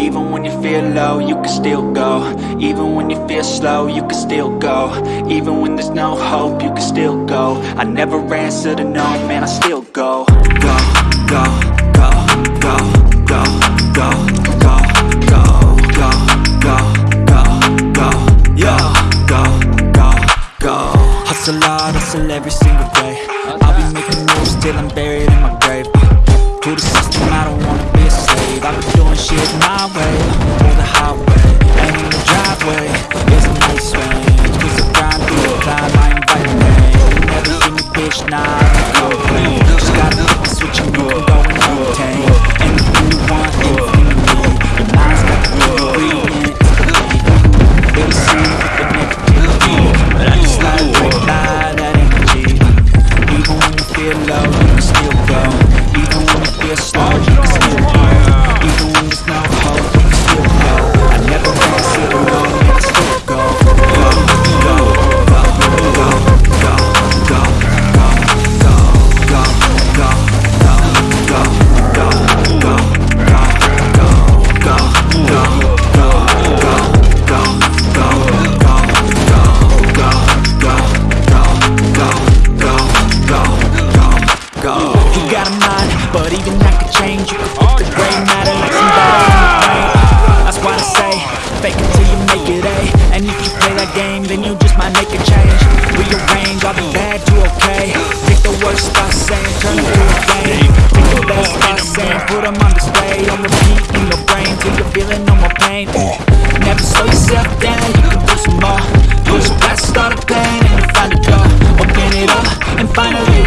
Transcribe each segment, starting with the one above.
Even when you feel low, you can still go Even when you feel slow, you can still go Even when there's no hope, you can still go I never answer to no, man, I still go Go, go, go, go, go, go, go, go, go, go, go, go, go, go, go Hustle hard, hustle every single day I'll be making moves till I'm buried in my grave To the system, I don't Krishna. go. You got a mind, but even that could change you. it The gray matter like somebody brain That's why I say, fake it till you make it A And if you play that game, then you just might make a change. Rearrange all the bad to okay. Take the worst by saying, turn it to a game. Take the best by saying, put them on display. On repeat in your brain, till you're feeling no more pain. Never slow yourself down, you can do some more. Push past all the pain and find a door Open it up and finally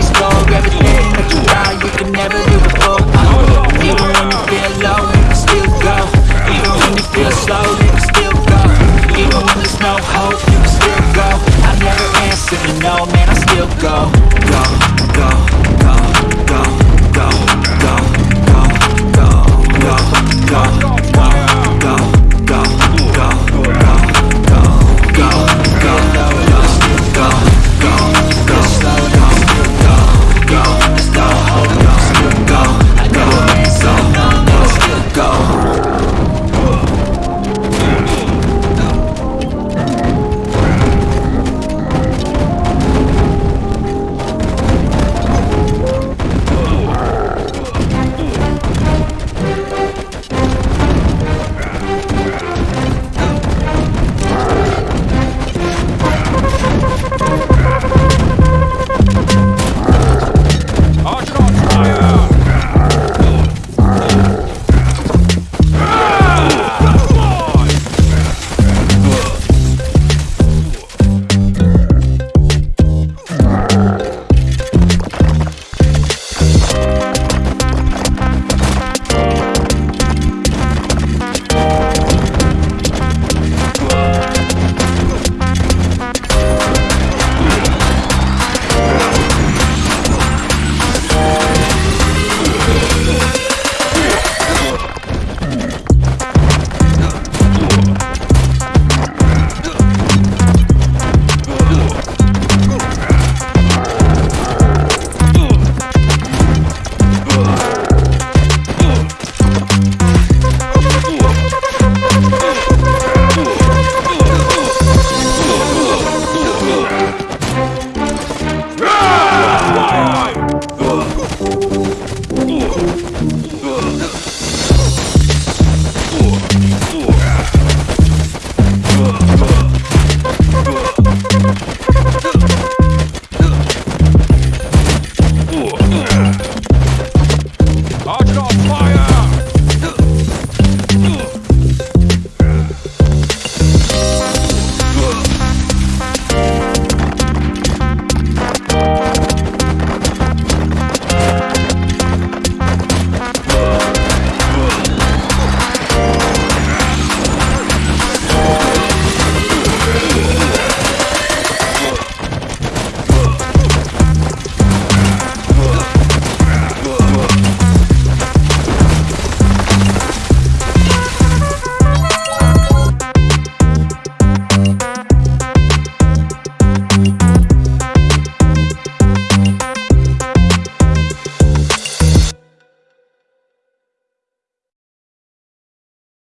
Thank you.